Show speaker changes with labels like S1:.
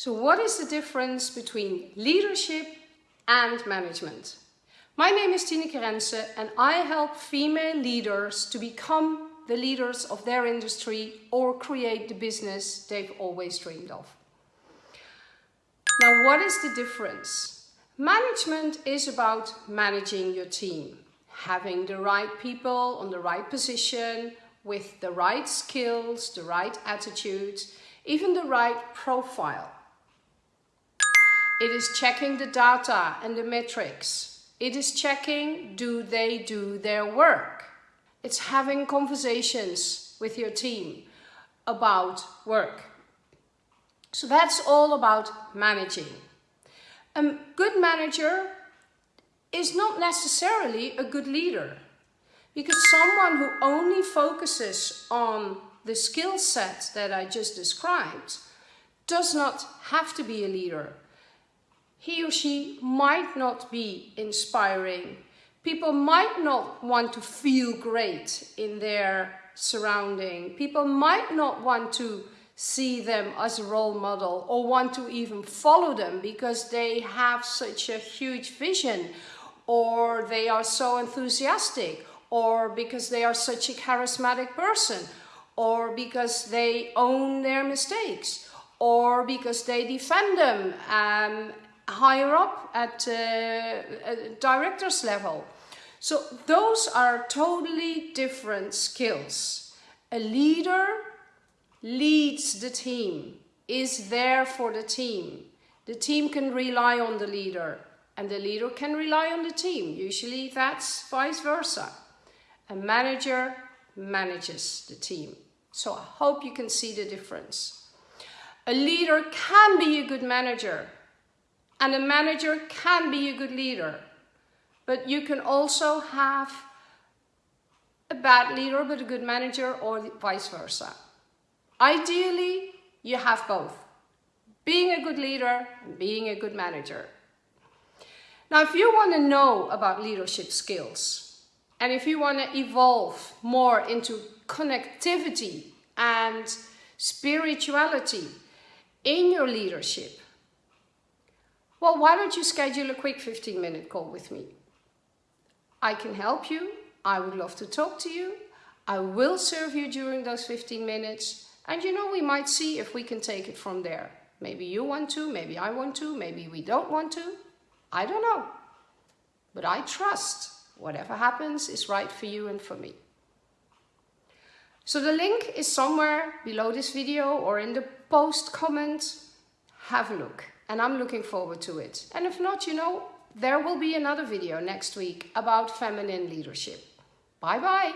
S1: So what is the difference between leadership and management? My name is Tineke Rense and I help female leaders to become the leaders of their industry or create the business they've always dreamed of. Now what is the difference? Management is about managing your team, having the right people on the right position, with the right skills, the right attitude, even the right profile. It is checking the data and the metrics. It is checking, do they do their work? It's having conversations with your team about work. So that's all about managing. A good manager is not necessarily a good leader because someone who only focuses on the skill set that I just described does not have to be a leader he or she might not be inspiring. People might not want to feel great in their surrounding. People might not want to see them as a role model or want to even follow them because they have such a huge vision or they are so enthusiastic or because they are such a charismatic person or because they own their mistakes or because they defend them um, higher up at uh, director's level. So those are totally different skills. A leader leads the team, is there for the team. The team can rely on the leader and the leader can rely on the team. Usually that's vice versa. A manager manages the team. So I hope you can see the difference. A leader can be a good manager and a manager can be a good leader, but you can also have a bad leader but a good manager or vice versa. Ideally, you have both. Being a good leader and being a good manager. Now, if you want to know about leadership skills and if you want to evolve more into connectivity and spirituality in your leadership, well, why don't you schedule a quick 15 minute call with me? I can help you. I would love to talk to you. I will serve you during those 15 minutes. And you know, we might see if we can take it from there. Maybe you want to, maybe I want to, maybe we don't want to. I don't know. But I trust whatever happens is right for you and for me. So the link is somewhere below this video or in the post comment. Have a look and I'm looking forward to it. And if not, you know, there will be another video next week about feminine leadership. Bye bye.